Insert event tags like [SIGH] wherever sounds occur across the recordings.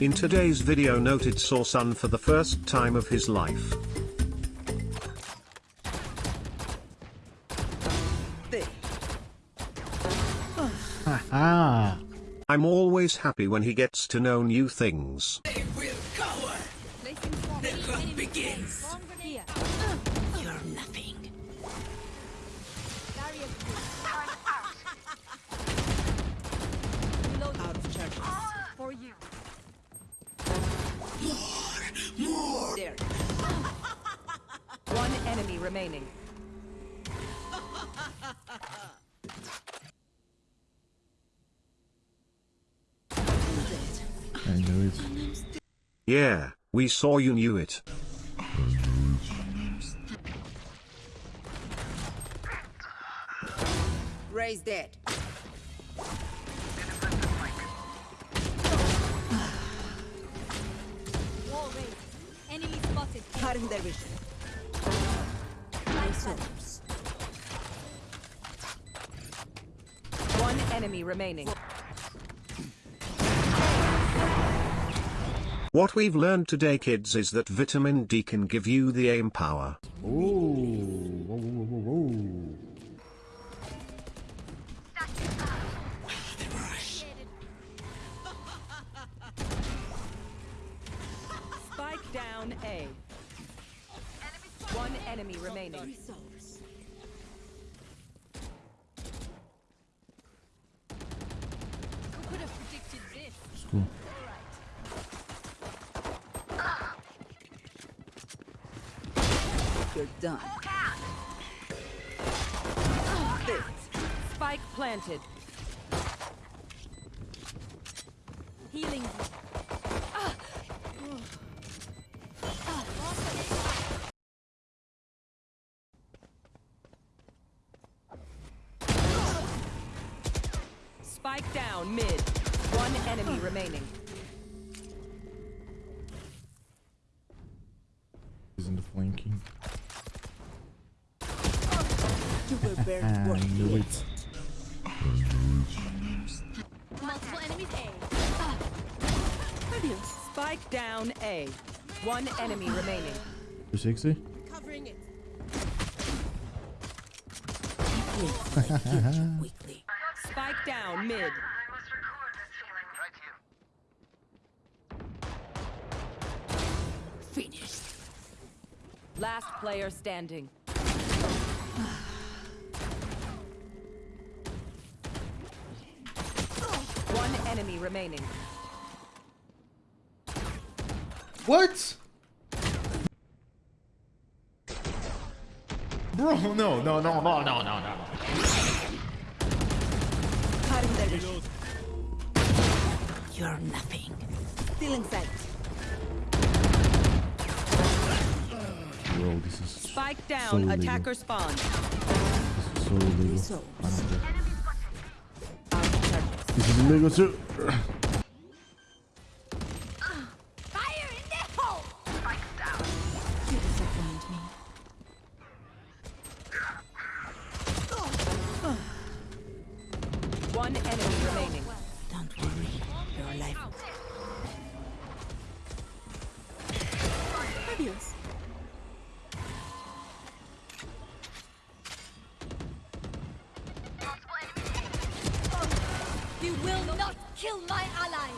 In today's video Noted saw Sun for the first time of his life. [LAUGHS] Ah, I'm always happy when he gets to know new things. Remaining. I knew it. Yeah, we saw you knew it. Raise dead. Wall raised. Enemy spotted. Cutting their vision. Souls. One enemy remaining. What we've learned today kids is that vitamin D can give you the aim power. Ooh, whoa, whoa, whoa, whoa, whoa. Spike down A. One enemy remaining. Who could have predicted this? It's cool. You're done. Spike planted. Spike down mid. One enemy remaining. He's in the flanking. You were very [LAUGHS] I knew it. it. Multiple enemies A. Spike down A. One enemy remaining. 360? Covering it. [LAUGHS] Yes, quickly. Spike down mid. Finished. Last player standing. One enemy remaining. What? Bro, no, no, no, no, no, no, no. Cutting their. You're nothing. Still in sight. Bro, this is Spike down. So illegal. Attacker spawn. This is so illegal. Souls. I don't care. Out of charges. This is illegal too. [CLEARS THROAT] You will not kill my allies!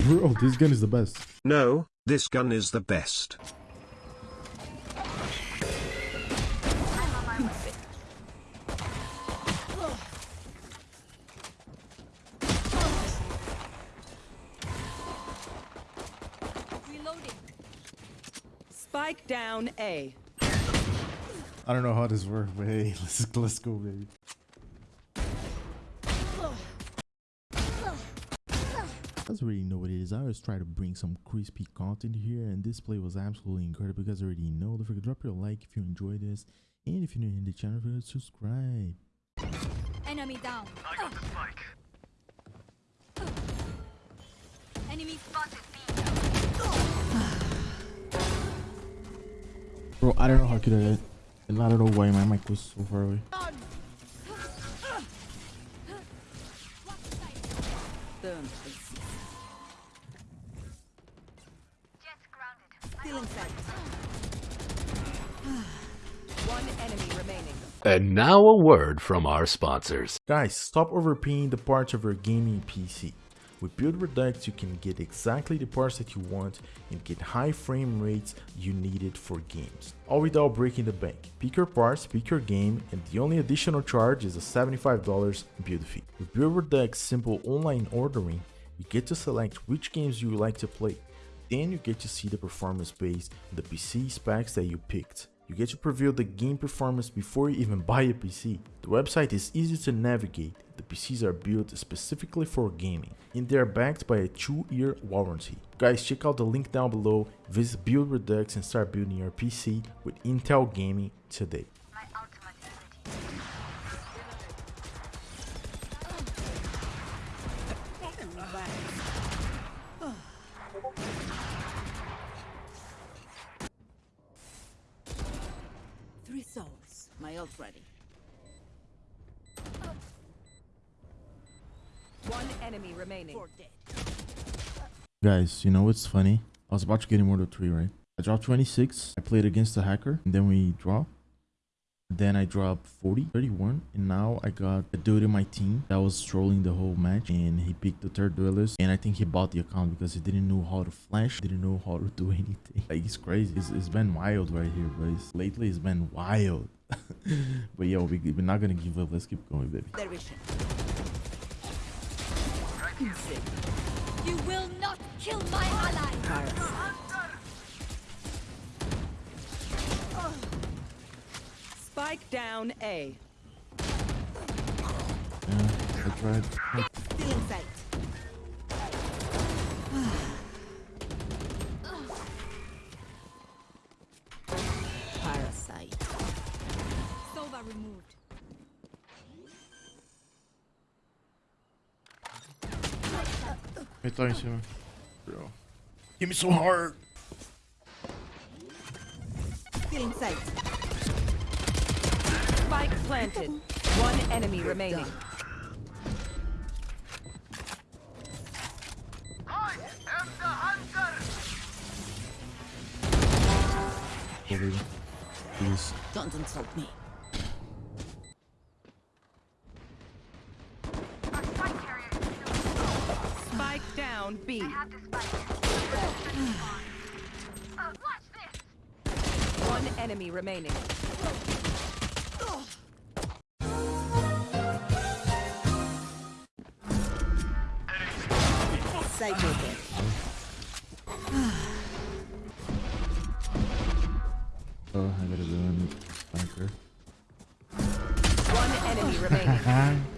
Bro, oh, this gun is the best. No, this gun is the best. Reloading. Spike down A. I don't know how this works, but hey, [LAUGHS] let's let's go, baby. guys already know what it is. I always try to bring some crispy content here, and this play was absolutely incredible. You guys already know. Don't forget to drop your like if you enjoyed this, and if you're new in the channel, forget to subscribe. Enemy down. I got the spike. Enemy spotted Bro, I don't know how I could I. And I don't know why my mic was so far away. And now a word from our sponsors. Guys, stop overpaying the parts of your gaming PC. With Build Redux, you can get exactly the parts that you want and get high frame rates you needed for games, all without breaking the bank. Pick your parts, pick your game, and the only additional charge is a $75 build fee. With Build Redux simple online ordering, you get to select which games you like to play. Then you get to see the performance based the PC specs that you picked. You get to preview the game performance before you even buy a PC. The website is easy to navigate, the PCs are built specifically for gaming, and they are backed by a 2-year warranty. Guys, check out the link down below, visit Build Redux and start building your PC with Intel Gaming today. My ultimate is ready. Three souls. My ult ready. One enemy remaining. Four dead. Guys, you know what's funny? I was about to get Immortal 3, right? I dropped 26, I played against the hacker, and then we draw. Then I dropped 40, 31, and now I got a dude in my team that was trolling the whole match, and he picked the third duelist, and I think he bought the account because he didn't know how to flash, didn't know how to do [LAUGHS] anything. Like, it's crazy. It's, it's been wild right here, boys. Lately, it's been wild. [LAUGHS] but yo, we, we're not gonna give up. Let's keep going, baby. Their. You will not kill my ally. Parasite. Spike down A. Yeah, I tried. Sova removed. Ele tá em cima. Bro. Give me so hard. Still in sight. Spike planted. One enemy remaining. Go, baby. Please. Don't insult me. Our spike carrier is still Spike down B. have the spike. Uh, watch this. One enemy remaining. Sight open. Oh, I gotta go in sniper. One enemy remaining. [LAUGHS]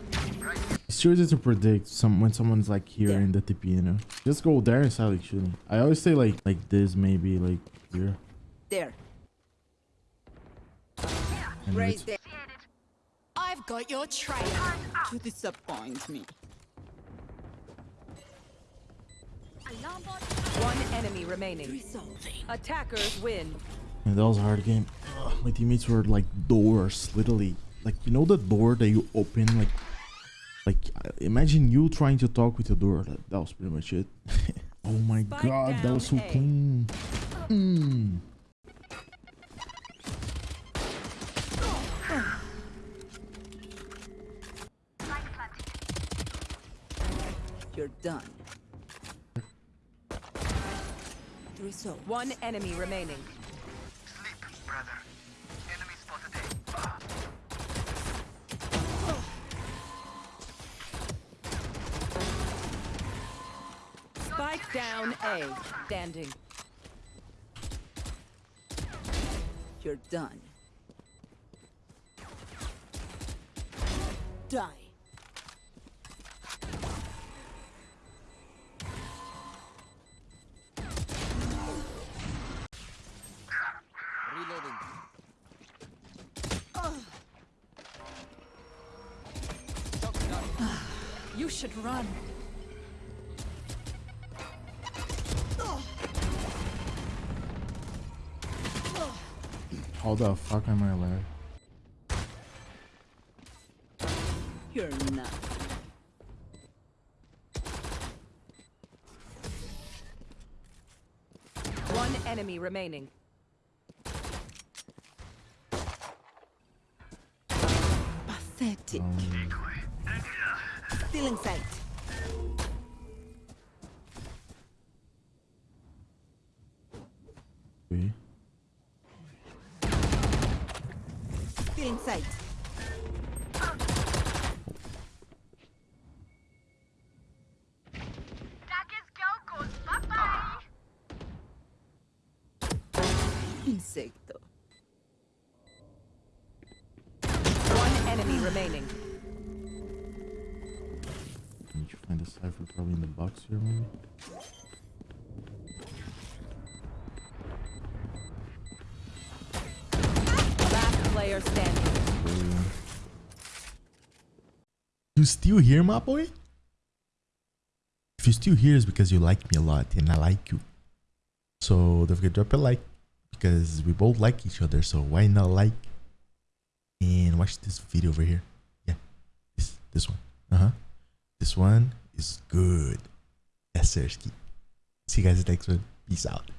It's too easy to predict some when someone's like here There. in the TP, you know. Just go there and start like shooting. I always say like like this, maybe like here. There. And Raise it's- there. I've got your trail. To disappoint me. One enemy remaining. Attackers win. And that was a hard game. Ugh, my teammates were like doors, literally. Like you know the door that you open, like, like uh, imagine you trying to talk with the door. That, that was pretty much it. [LAUGHS] oh my Spike god, that was so A. clean. Mm. You're done. Three souls. One enemy remaining. Spike down A. Standing. You're done. Die. Reloading. You should run. How the fuck am I alive? You're not. One enemy remaining. Pathetic. Um. Still in sight. Oui. Stealing sight. Insecto. One enemy remaining. Need you find the Cypher probably in the box here, maybe. You still here, my boy? If you're still here, it's because you like me a lot and I like you. So don't forget to drop a like because we both like each other. So why not like and watch this video over here? Yeah, this this one. Uh huh. This one is good. Sir. See you guys next one. Peace out.